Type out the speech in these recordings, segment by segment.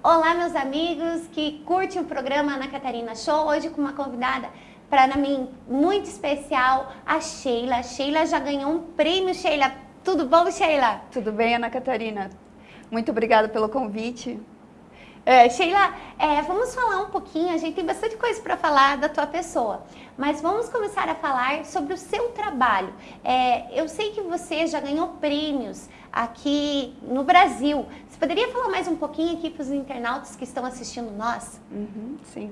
Olá, meus amigos que curtem o programa Ana Catarina Show. Hoje com uma convidada para mim muito especial, a Sheila. A Sheila já ganhou um prêmio, Sheila. Tudo bom, Sheila? Tudo bem, Ana Catarina. Muito obrigada pelo convite. É, Sheila, é, vamos falar um pouquinho, a gente tem bastante coisa para falar da tua pessoa, mas vamos começar a falar sobre o seu trabalho. É, eu sei que você já ganhou prêmios aqui no Brasil. Você poderia falar mais um pouquinho aqui para os internautas que estão assistindo nós? Uhum, sim.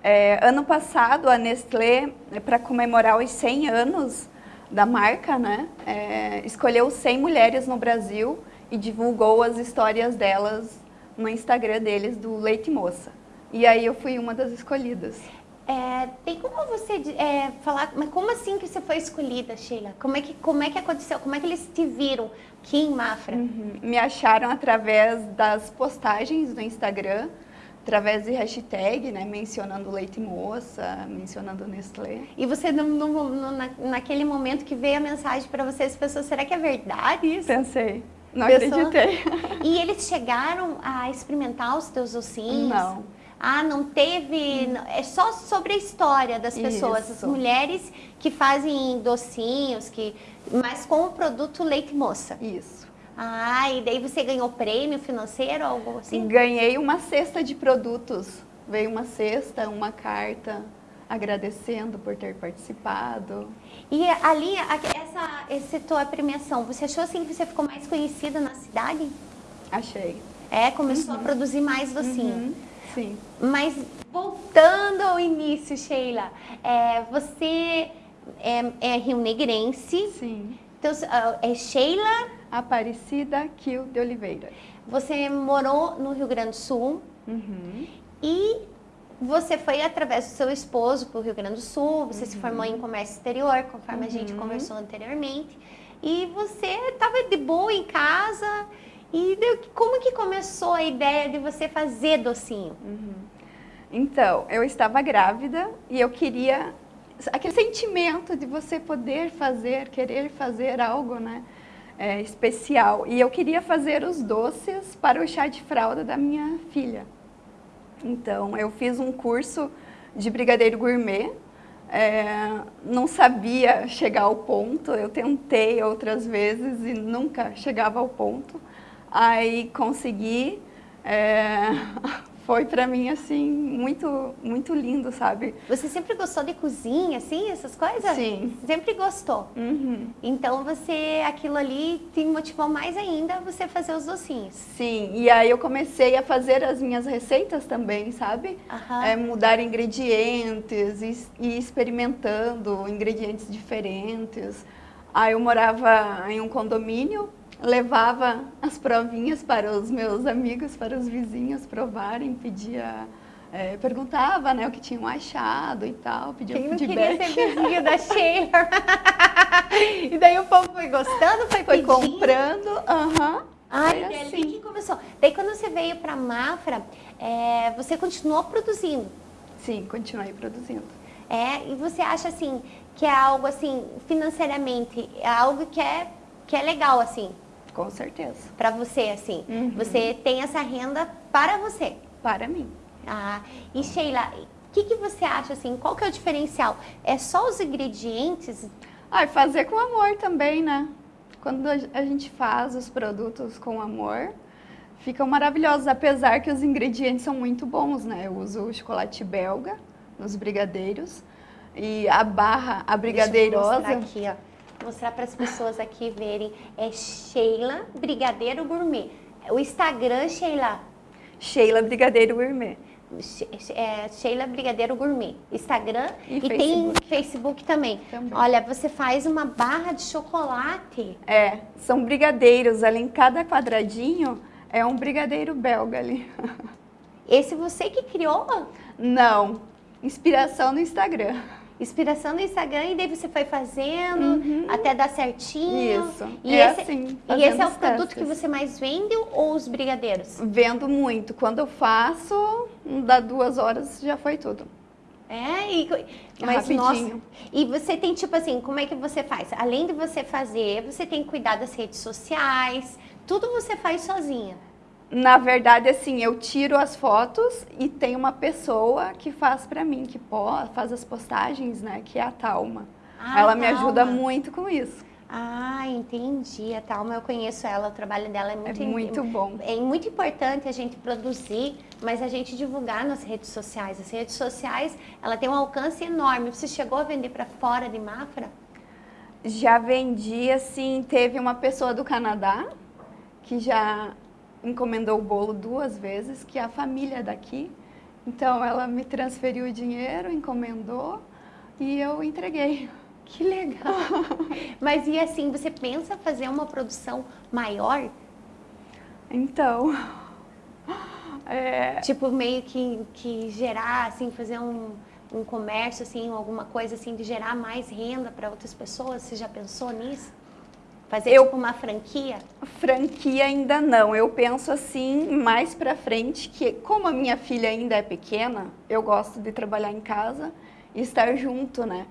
É, ano passado, a Nestlé, para comemorar os 100 anos da marca, né, é, escolheu 100 mulheres no Brasil e divulgou as histórias delas no Instagram deles do Leite Moça. E aí eu fui uma das escolhidas. É, tem como você é, falar, mas como assim que você foi escolhida, Sheila? Como é que, como é que aconteceu? Como é que eles te viram aqui em Mafra? Uhum. Me acharam através das postagens do Instagram, através de hashtag, né, mencionando leite moça, mencionando Nestlé. E você, no, no, no, na, naquele momento que veio a mensagem para você, as pessoas, será que é verdade isso? Pensei. Não Pessoa... acreditei. E eles chegaram a experimentar os teus ossinhos? Não. Ah, não teve... Hum. É só sobre a história das pessoas, Isso. as mulheres que fazem docinhos, que, mas com o produto leite moça. Isso. Ah, e daí você ganhou prêmio financeiro, algo assim? Ganhei uma cesta de produtos. Veio uma cesta, uma carta agradecendo por ter participado. E ali, essa, essa tua premiação, você achou assim que você ficou mais conhecida na cidade? Achei. É, começou uhum. a produzir mais docinho. Uhum. Sim. Mas voltando ao início, Sheila, é, você é, é Rio Negrense. Sim. Então, é Sheila... Aparecida Kiel de Oliveira. Você morou no Rio Grande do Sul. Uhum. E você foi através do seu esposo para o Rio Grande do Sul, você uhum. se formou em comércio exterior, conforme uhum. a gente uhum. conversou anteriormente. E você estava de boa em casa. E como que começou a ideia de você fazer docinho? Uhum. Então, eu estava grávida e eu queria... Aquele sentimento de você poder fazer, querer fazer algo, né? É, especial. E eu queria fazer os doces para o chá de fralda da minha filha. Então, eu fiz um curso de brigadeiro gourmet, é, não sabia chegar ao ponto, eu tentei outras vezes e nunca chegava ao ponto. Aí consegui, é, foi para mim assim muito muito lindo, sabe? Você sempre gostou de cozinha, assim, essas coisas? Sim. Sempre gostou. Uhum. Então você aquilo ali te motivou mais ainda você fazer os docinhos. Sim. E aí eu comecei a fazer as minhas receitas também, sabe? Uhum. É, mudar ingredientes e, e experimentando ingredientes diferentes. Aí eu morava em um condomínio levava as provinhas para os meus amigos, para os vizinhos provarem, pedia, é, perguntava né, o que tinham achado e tal, pedia Quem feedback. não queria ser vizinho da Sheila? e daí o povo foi gostando, foi, foi comprando, aham. Ai, é assim. que começou. Daí quando você veio para Mafra, é, você continuou produzindo? Sim, continuei produzindo. É, e você acha assim, que é algo assim, financeiramente, é algo que é, que é legal assim? Com certeza. Para você, assim. Uhum. Você tem essa renda para você. Para mim. Ah, e Sheila, o que, que você acha, assim, qual que é o diferencial? É só os ingredientes? Ah, fazer com amor também, né? Quando a gente faz os produtos com amor, ficam maravilhosos, apesar que os ingredientes são muito bons, né? Eu uso chocolate belga nos brigadeiros e a barra, a brigadeirosa... Deixa eu aqui, ó mostrar para as pessoas aqui verem. É Sheila Brigadeiro Gourmet. O Instagram, Sheila? Sheila Brigadeiro Gourmet. É, Sheila Brigadeiro Gourmet, Instagram e, e Facebook. tem Facebook também. também. Olha, você faz uma barra de chocolate. É, são brigadeiros, ali em cada quadradinho é um brigadeiro belga ali. Esse você que criou? Não, inspiração no Instagram inspiração no Instagram e daí você foi fazendo uhum. até dar certinho. Isso, e é esse, assim. E esse é o produto que você mais vende ou os brigadeiros? Vendo muito. Quando eu faço, dá duas horas já foi tudo. É, e, mas Rapidinho. nossa, e você tem tipo assim, como é que você faz? Além de você fazer, você tem que cuidar das redes sociais, tudo você faz sozinha. Na verdade, assim, eu tiro as fotos e tem uma pessoa que faz para mim, que faz as postagens, né, que é a Talma. Ah, ela me ajuda muito com isso. Ah, entendi. A Talma, eu conheço ela, o trabalho dela é muito... É muito bom. É muito importante a gente produzir, mas a gente divulgar nas redes sociais. As redes sociais, ela tem um alcance enorme. Você chegou a vender para fora de Mafra? Já vendi, assim, teve uma pessoa do Canadá que já encomendou o bolo duas vezes, que é a família daqui. Então, ela me transferiu o dinheiro, encomendou e eu entreguei. Que legal! Mas e assim, você pensa fazer uma produção maior? Então... É... Tipo, meio que, que gerar, assim, fazer um, um comércio, assim, alguma coisa assim, de gerar mais renda para outras pessoas? Você já pensou nisso? Fazer eu, tipo uma franquia? Franquia ainda não. Eu penso assim mais para frente que como a minha filha ainda é pequena, eu gosto de trabalhar em casa e estar junto, né?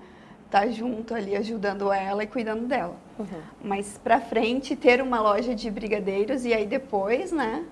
Estar junto ali ajudando ela e cuidando dela. Uhum. Mas para frente ter uma loja de brigadeiros e aí depois, né?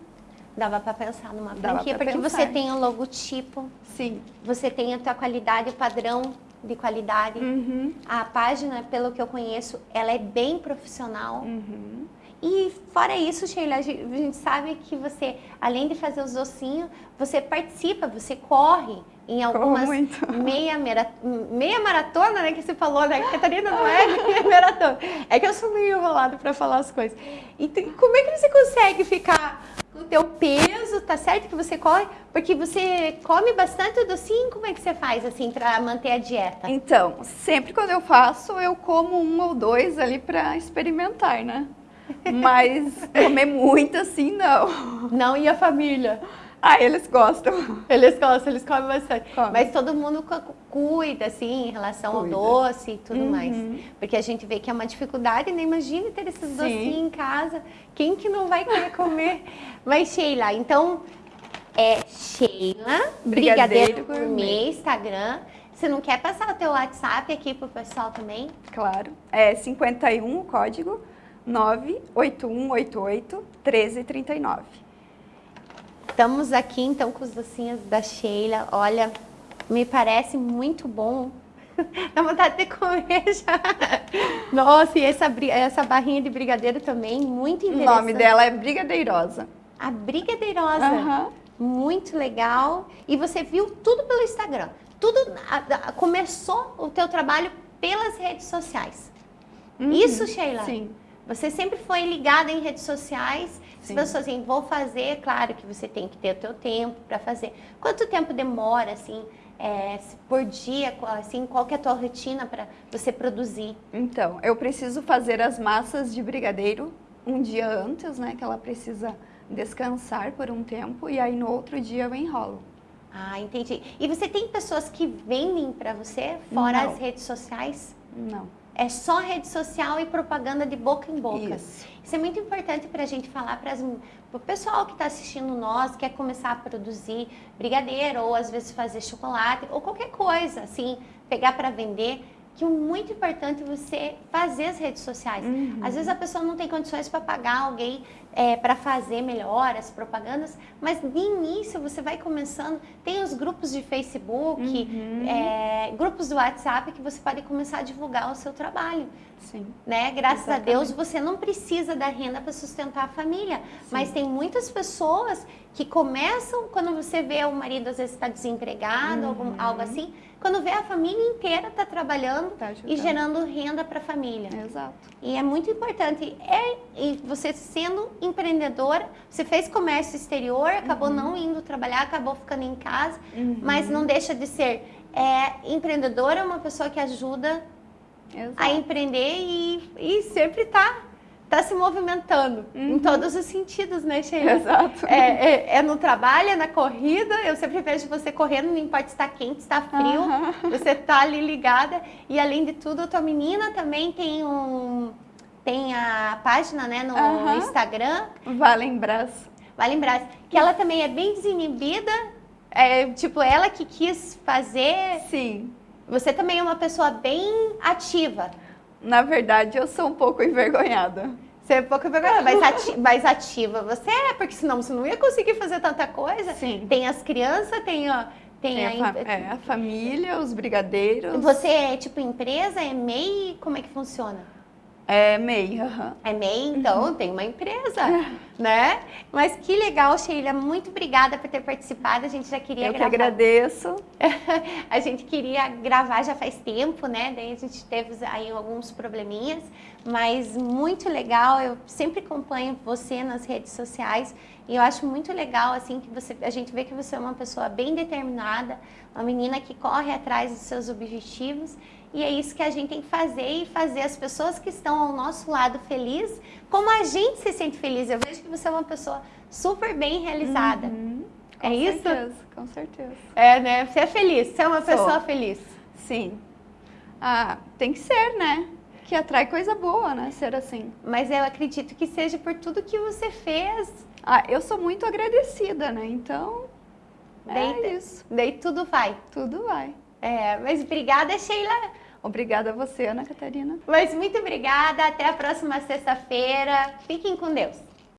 Dava para pensar numa franquia porque pensar. você tem o logotipo. Sim. Você tem a tua qualidade, padrão de qualidade. Uhum. A página, pelo que eu conheço, ela é bem profissional. Uhum. E fora isso, Sheila, a gente sabe que você, além de fazer os docinhos, você participa, você corre em algumas meia, meia maratona, né, que você falou, né? Catarina não é meia maratona. É que eu sou meio enrolado para falar as coisas. Então, como é que você consegue ficar com o teu peso, tá certo que você corre? Porque você come bastante docinho, como é que você faz, assim, para manter a dieta? Então, sempre quando eu faço, eu como um ou dois ali para experimentar, né? Mas comer muito assim, não. Não, e a família? Ah, eles gostam. Eles gostam, eles comem bastante. Come. Mas todo mundo cuida, assim, em relação cuida. ao doce e tudo uhum. mais. Porque a gente vê que é uma dificuldade, né? Imagina ter esses Sim. docinhos em casa. Quem que não vai querer comer? Mas, Sheila, então, é Sheila, Brigadeiro, Brigadeiro Gourmet, Instagram. Você não quer passar o teu WhatsApp aqui pro pessoal também? Claro. É 51 o código 98188 1339. Estamos aqui então com os docinhos da Sheila. Olha, me parece muito bom. Dá vontade de comer já. Nossa, e essa, essa barrinha de brigadeiro também, muito interessante. O nome dela é Brigadeirosa. A Brigadeirosa. Uhum. Muito legal. E você viu tudo pelo Instagram. Tudo a, a, começou o teu trabalho pelas redes sociais. Uhum. Isso, Sheila? Sim. Você sempre foi ligada em redes sociais. Sim. Se você assim, vou fazer, claro que você tem que ter o teu tempo para fazer. Quanto tempo demora, assim, é, por dia, assim, qual que é a tua rotina para você produzir? Então, eu preciso fazer as massas de brigadeiro um dia antes, né, que ela precisa descansar por um tempo e aí no outro dia eu enrolo. Ah, entendi. E você tem pessoas que vendem para você fora Não. as redes sociais? Não. É só rede social e propaganda de boca em boca. Isso, Isso é muito importante para a gente falar para o pessoal que está assistindo nós, quer começar a produzir brigadeiro, ou às vezes fazer chocolate, ou qualquer coisa, assim, pegar para vender que o muito importante é você fazer as redes sociais. Uhum. Às vezes a pessoa não tem condições para pagar alguém é, para fazer melhor as propagandas, mas de início você vai começando, tem os grupos de Facebook, uhum. é, grupos do WhatsApp que você pode começar a divulgar o seu trabalho. Sim. Né? Graças Exatamente. a Deus você não precisa da renda para sustentar a família, Sim. mas tem muitas pessoas que começam, quando você vê o marido às vezes está desempregado, uhum. algum, algo assim, quando vê a família inteira está trabalhando tá e gerando renda para a família. Exato. E é muito importante. É, e você sendo empreendedora, você fez comércio exterior, acabou uhum. não indo trabalhar, acabou ficando em casa, uhum. mas não deixa de ser é, empreendedora, é uma pessoa que ajuda Exato. a empreender e, e sempre está está se movimentando uhum. em todos os sentidos, né, Sheila? Exato. É, é, é, no trabalho, é na corrida, eu sempre vejo você correndo, não importa se está quente, se está frio, uhum. você está ali ligada. E além de tudo, a tua menina também tem um tem a página né, no, uhum. Instagram. Valembras. Valembras. Que ela também é bem desinibida, é, tipo, ela que quis fazer. Sim. Você também é uma pessoa bem ativa. Na verdade, eu sou um pouco envergonhada. Você é pouco vergonhosa, mas, ati ativa você é, porque senão você não ia conseguir fazer tanta coisa. Sim. Tem as crianças, tem, ó, tem, Tem a, a, fa- é, a família, os brigadeiros. Você é tipo empresa, é MEI? Como é que funciona? É MEI, aham. É MEI, então tem uma empresa, né? Mas que legal, Sheila. Muito obrigada por ter participado. A gente já queria Eu que gravar. agradeço. a gente queria gravar já faz tempo, né? Daí a gente teve aí alguns probleminhas, mas muito legal. Eu sempre acompanho você nas redes sociais e eu acho muito legal assim que você, a gente vê que você é uma pessoa bem determinada, uma menina que corre atrás dos seus objetivos. E é isso que a gente tem que fazer e fazer as pessoas que estão ao nosso lado feliz, como a gente se sente feliz. Eu vejo que você é uma pessoa super bem realizada. Uhum, É com isso? certeza, com certeza. É, né? Você é feliz, você é uma Sou. pessoa feliz. Sim. Ah, tem que ser, né? Que atrai coisa boa, né? Ser assim. Mas eu acredito que seja por tudo que você fez. Ah, eu sou muito agradecida, né? Então, é Daí, isso. daí tudo vai. Tudo vai. É, mas obrigada, Sheila. Obrigada a você, Ana Catarina. Mas muito obrigada. Até a próxima sexta-feira. Fiquem com Deus.